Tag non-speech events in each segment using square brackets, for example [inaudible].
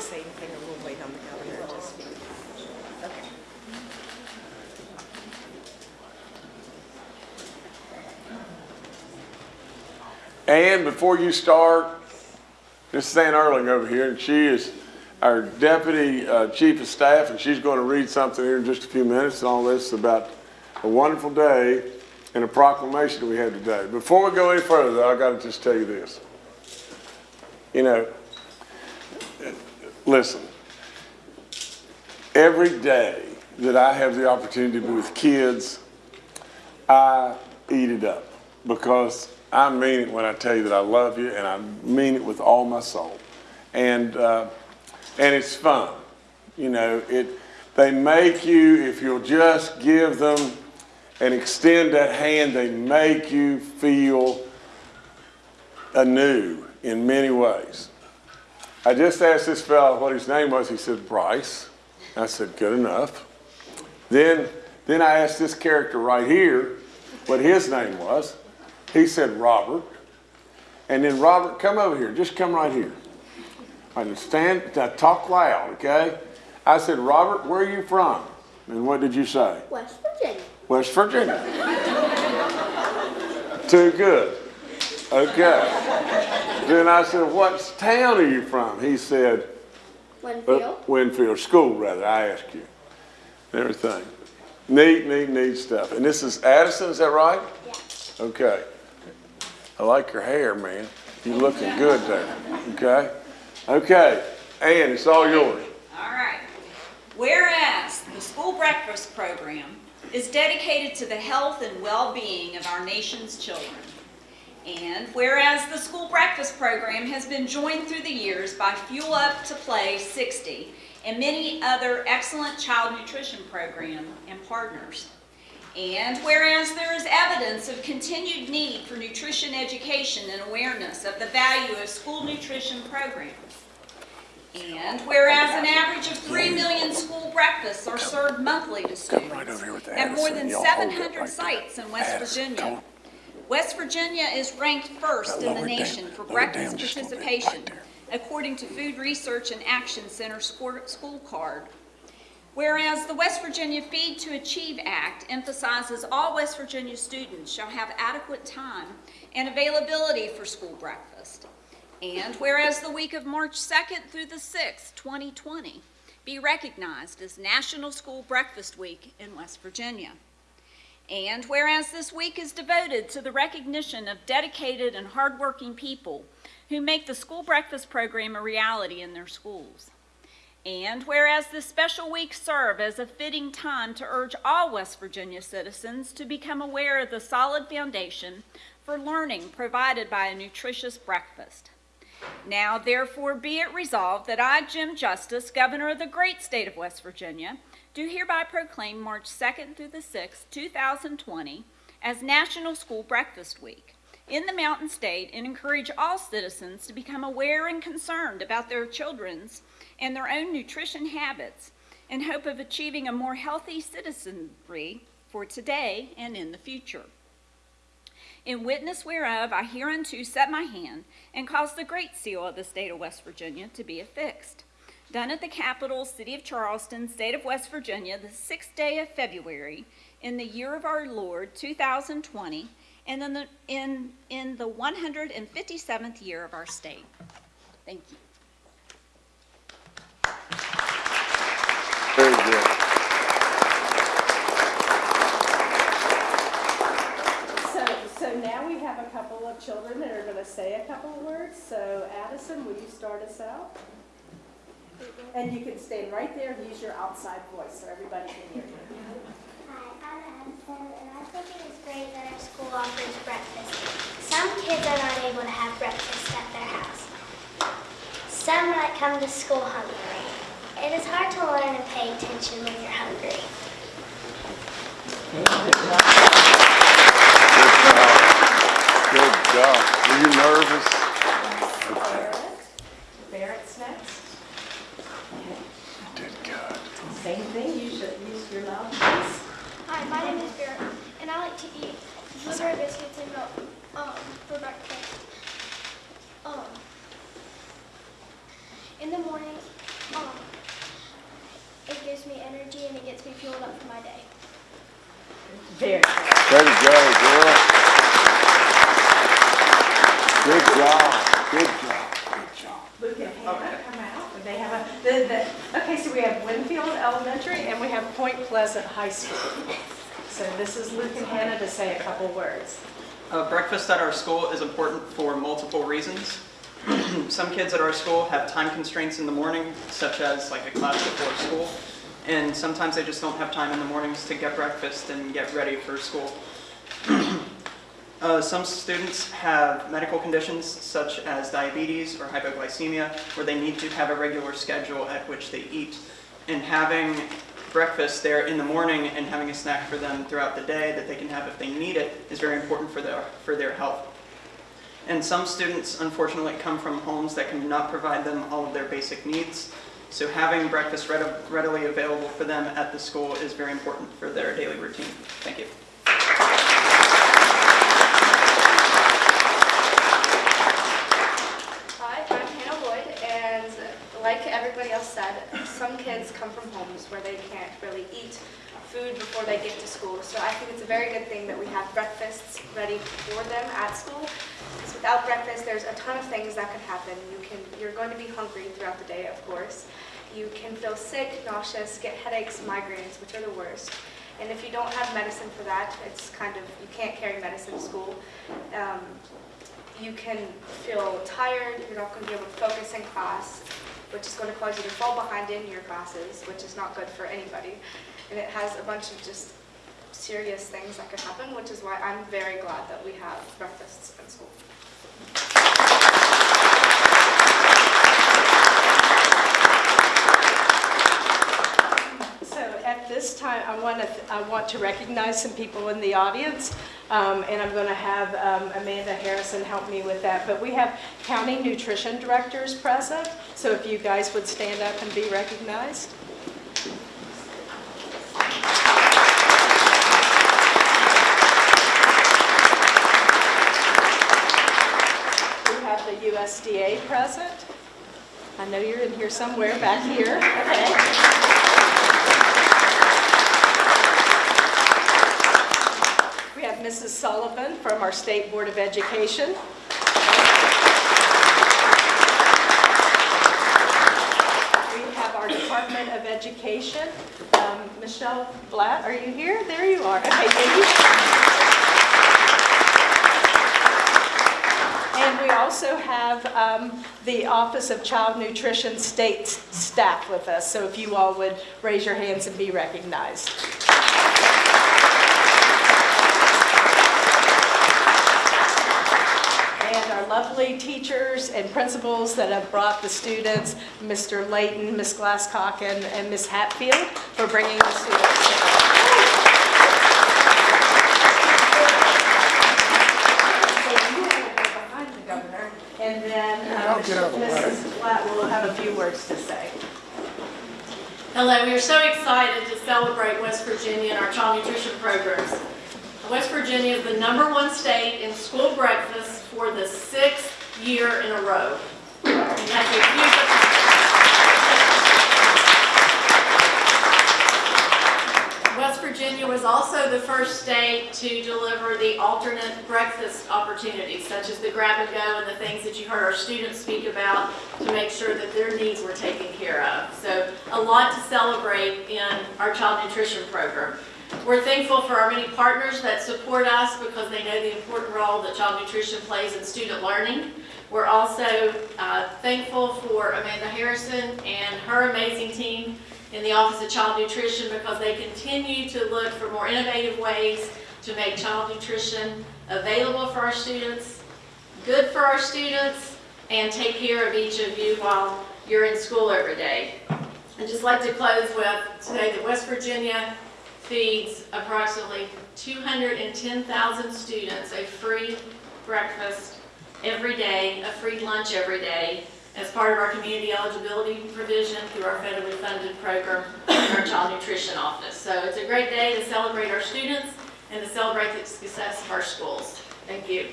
to say anything, or we'll wait on the governor to speak? Okay. And before you start, this is Ann Urling over here, and she is our Deputy uh, Chief of Staff, and she's going to read something here in just a few minutes, and all this about a wonderful day and a proclamation we had today. Before we go any further, though, I got to just tell you this. You know, listen, every day that I have the opportunity to be with kids, I eat it up because I mean it when I tell you that I love you and I mean it with all my soul. And, uh, and it's fun. You know, it, they make you, if you'll just give them and extend that hand, they make you feel anew in many ways. I just asked this fellow what his name was. He said, Bryce. I said, good enough. Then, then I asked this character right here what his name was. He said, Robert. And then, Robert, come over here. Just come right here. I can stand, talk loud, okay? I said, Robert, where are you from? And what did you say? West Virginia. West Virginia. Too good. Okay. Then I said, what town are you from? He said, uh, Winfield. Winfield, school rather, I asked you. Everything. Neat, neat, neat stuff. And this is Addison, is that right? Yeah. Okay. I like your hair, man. You're looking good there, okay? Okay, Ann, it's all yours. All right. Whereas the school breakfast program is dedicated to the health and well-being of our nation's children. And whereas the school breakfast program has been joined through the years by Fuel Up to Play 60 and many other excellent child nutrition program and partners. And whereas there is evidence of continued need for nutrition education and awareness of the value of school nutrition programs. And whereas an average of 3 million school breakfasts are served monthly to students right over here with at more than Y'all hold it 700 right sites in West Virginia. West Virginia is ranked first in the nation down. for breakfast just a little bit. participation, according to Food Research and Action Center School Card. Whereas the West Virginia Feed to Achieve Act emphasizes all West Virginia students shall have adequate time and availability for school breakfast. And whereas the week of March 2nd through the 6th, 2020, be recognized as National School Breakfast Week in West Virginia. And whereas this week is devoted to the recognition of dedicated and hardworking people who make the school breakfast program a reality in their schools. And whereas this special week serve as a fitting time to urge all West Virginia citizens to become aware of the solid foundation for learning provided by a nutritious breakfast. Now therefore be it resolved that I, Jim Justice, Governor of the great state of West Virginia, do hereby proclaim March 2nd through the 6th, 2020, as National School Breakfast Week in the Mountain State and encourage all citizens to become aware and concerned about their children's and their own nutrition habits in hope of achieving a more healthy citizenry for today and in the future. In witness whereof I hereunto set my hand and cause the great seal of the state of West Virginia to be affixed. Done at the Capitol, City of Charleston, State of West Virginia, the sixth day of February, in the year of our Lord, 2020, and in the, in, in the 157th year of our state. Thank you. Very good. So, so now we have a couple of children that are gonna say a couple of words. So Addison, will you start us out? And you can stand right there and use your outside voice so everybody can hear you. Hi, I'm Addison, and I think it is great that our school offers breakfast. Some kids are not able to have breakfast at their house. Some might come to school hungry. It is hard to learn and pay attention when you're hungry. Good job. Were you nervous? Barrett, Barrett's next. Did good. Same thing, use your, use your loud voice. Hi, my name is Barrett, and I like to eat blueberry biscuits and milk um, for breakfast. Um, in the morning, um, it gives me energy and it gets me fueled up for my day. Very good. There you go, girl. Good job, good job, good job. Luke and Hannah come out, they have a, the, the, okay, so we have Winfield Elementary and we have Point Pleasant High School. So this is Luke and Hannah to say a couple words. Uh, breakfast at our school is important for multiple reasons. [clears throat] Some kids at our school have time constraints in the morning, such as like a class before school, and sometimes they just don't have time in the mornings to get breakfast and get ready for school. Uh, some students have medical conditions such as diabetes or hypoglycemia where they need to have a regular schedule at which they eat. And having breakfast there in the morning and having a snack for them throughout the day that they can have if they need it is very important for their, for their health. And some students unfortunately come from homes that cannot provide them all of their basic needs. So having breakfast readi- readily available for them at the school is very important for their daily routine. Thank you. Hi, I'm Hannah Wood, and like everybody else said, some kids come from homes where they can't really eat food before they get to school. So I think it's a very good thing that we have breakfasts ready for them at school. Because without breakfast, there's a ton of things that could happen. You can, you're going to be hungry throughout the day, of course. You can feel sick, nauseous, get headaches, migraines, which are the worst. And if you don't have medicine for that, it's kind of, you can't carry medicine to school. Um, you can feel tired, you're not going to be able to focus in class, which is going to cause you to fall behind in your classes, which is not good for anybody. And it has a bunch of just serious things that could happen, which is why I'm very glad that we have breakfasts in school. So at time, I want to, I want to recognize some people in the audience, um, and I'm going to have um, Amanda Harrison help me with that. But we have county nutrition directors present, so if you guys would stand up and be recognized. We have the USDA present. I know you're in here somewhere, back here. Okay. We have Mrs. Sullivan from our State Board of Education. We have our Department of Education. Um, Michelle Blatt, are you here? There you are. Okay, thank you. And we also have um, the Office of Child Nutrition State staff with us, so if you all would raise your hands and be recognized. And our lovely teachers and principals that have brought the students, Mr. Layton, Ms. Glasscock, and and Ms. Hatfield, for bringing the students together. And then uh, Mrs. Blatt will have a few words to say. Hello, we are so excited to celebrate West Virginia and our child nutrition programs. West Virginia is the number one state in school breakfast for the sixth year in a row. And that's a huge West Virginia was also the first state to deliver the alternate breakfast opportunities, such as the grab and go and the things that you heard our students speak about to make sure that their needs were taken care of. So a lot to celebrate in our child nutrition program. We're thankful for our many partners that support us because they know the important role that child nutrition plays in student learning. We're also uh, thankful for Amanda Harrison and her amazing team in the Office of Child Nutrition because they continue to look for more innovative ways to make child nutrition available for our students, good for our students, and take care of each of you while you're in school every day. I'd just like to close with today that West Virginia feeds approximately 210,000 students a free breakfast every day, a free lunch every day, as part of our community eligibility provision through our federally funded program our child nutrition office. So it's a great day to celebrate our students and to celebrate the success of our schools. Thank you.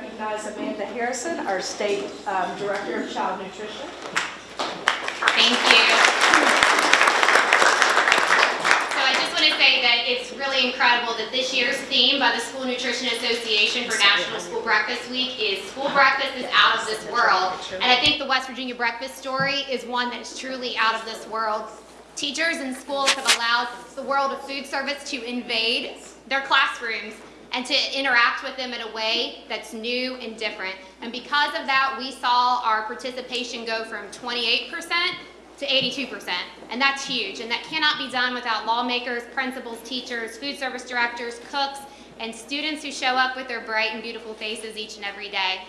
Recognize Amanda Harrison, our State um, Director of Child Nutrition. Thank you. So I just want to say that it's really incredible that this year's theme by the School Nutrition Association for National School Breakfast Week is School Breakfast is Out of This World. And I think the West Virginia breakfast story is one that is truly out of this world. Teachers and schools have allowed the world of food service to invade their classrooms and to interact with them in a way that's new and different. And because of that, we saw our participation go from 28% to 82%. And that's huge. And that cannot be done without lawmakers, principals, teachers, food service directors, cooks, and students who show up with their bright and beautiful faces each and every day.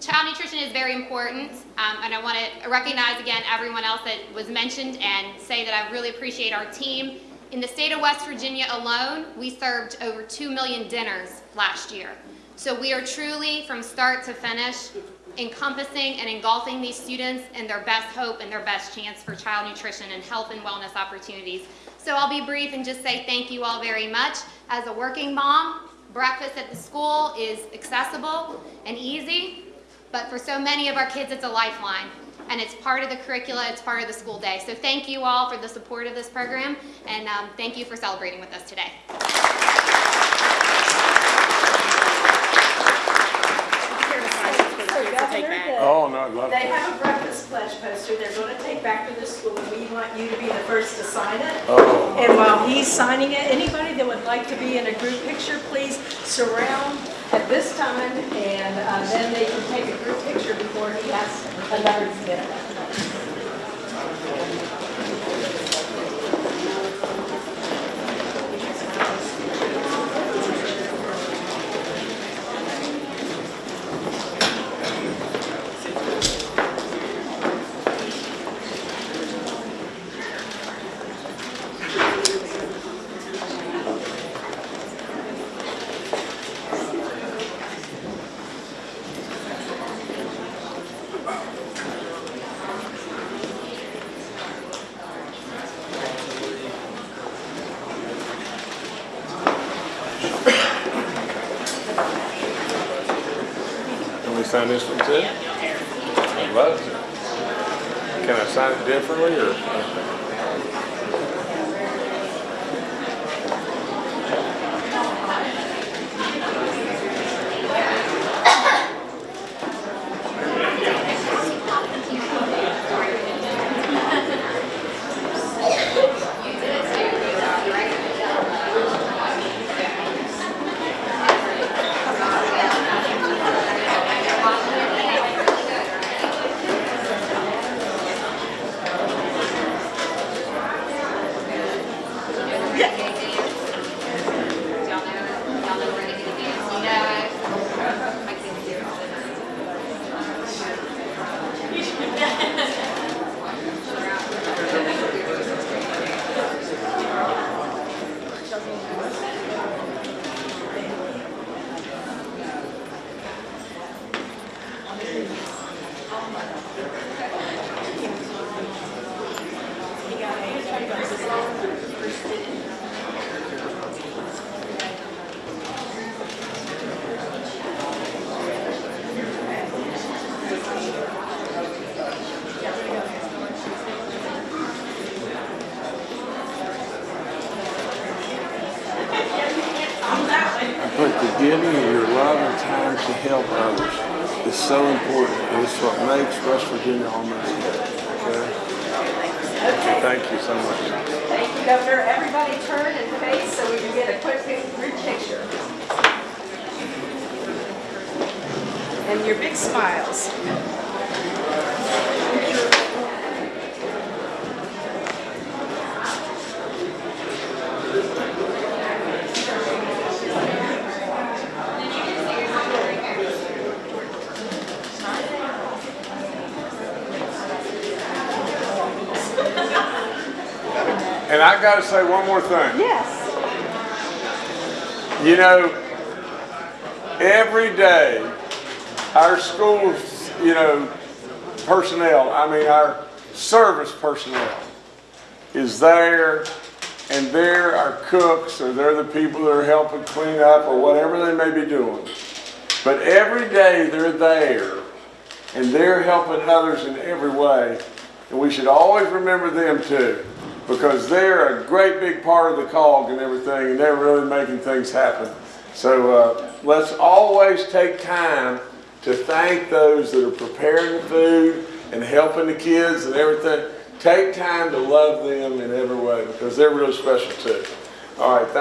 Child nutrition is very important, um, and I want to recognize again everyone else that was mentioned and say that I really appreciate our team. In the state of West Virginia alone, we served over 2 million dinners last year. So we are truly, from start to finish, encompassing and engulfing these students in their best hope and their best chance for child nutrition and health and wellness opportunities. So I'll be brief and just say thank you all very much. As a working mom, breakfast at the school is accessible and easy, but for so many of our kids, it's a lifeline. And it's part of the curricula, it's part of the school day. So thank you all for the support of this program, and um, thank you for celebrating with us today. Here to sign this for the kids to take back. Oh, no, I'd love They to. have a breakfast pledge poster they're going to take back to the school, and we want you to be the first to sign it. Oh, And while he's signing it, anybody that would like to be in a group picture, please surround at this time, and uh, then they can take a group picture before he has another minute. Can we sign this one too? I'd love to. Can I sign it differently or? But the giving of your love and time to help others is so important. It's what makes West Virginia good. Okay? So Thank you so much. Thank you, Governor. Everybody turn and face so we can get a quick group picture. And your big smiles. And I gotta say one more thing. Yes. You know, every day, our schools, you know, personnel, I mean, our service personnel is there, and they're our cooks, or they're the people that are helping clean up, or whatever they may be doing. But every day they're there and they're helping others in every way. And we should always remember them too, because they're a great big part of the cog and everything, and they're really making things happen. So uh, let's always take time to thank those that are preparing the food and helping the kids and everything. Take time to love them in every way, because they're really special too. All right, thank